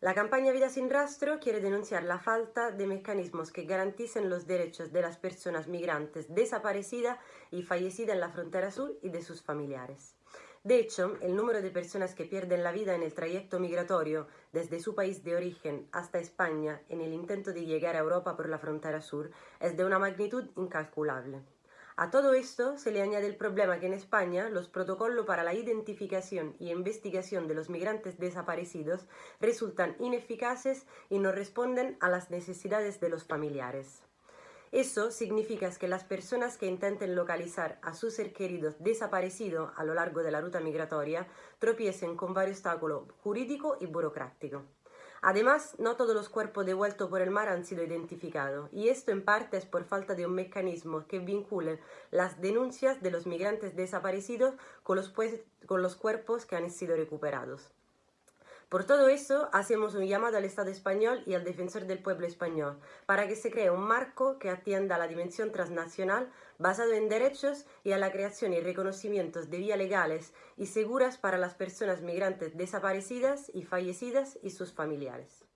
La campaña Vida sin Rastro quiere denunciar la falta de mecanismos que garanticen los derechos de las personas migrantes desaparecidas y fallecidas en la frontera sur y de sus familiares. De hecho, el número de personas que pierden la vida en el trayecto migratorio desde su país de origen hasta España en el intento de llegar a Europa por la frontera sur es de una magnitud incalculable. A todo esto se le añade el problema que en España los protocolos para la identificación y investigación de los migrantes desaparecidos resultan ineficaces y no responden a las necesidades de los familiares. Eso significa que las personas que intenten localizar a su ser querido desaparecido a lo largo de la ruta migratoria tropiecen con varios obstáculos jurídicos y burocráticos. Además, no todos los cuerpos devueltos por el mar han sido identificados, y esto en parte es por falta de un mecanismo que vincule las denuncias de los migrantes desaparecidos con los, pues, con los cuerpos que han sido recuperados. Por todo eso, hacemos un llamado al Estado español y al defensor del pueblo español para que se cree un marco que atienda a la dimensión transnacional basado en derechos y a la creación y reconocimiento de vías legales y seguras para las personas migrantes desaparecidas y fallecidas y sus familiares.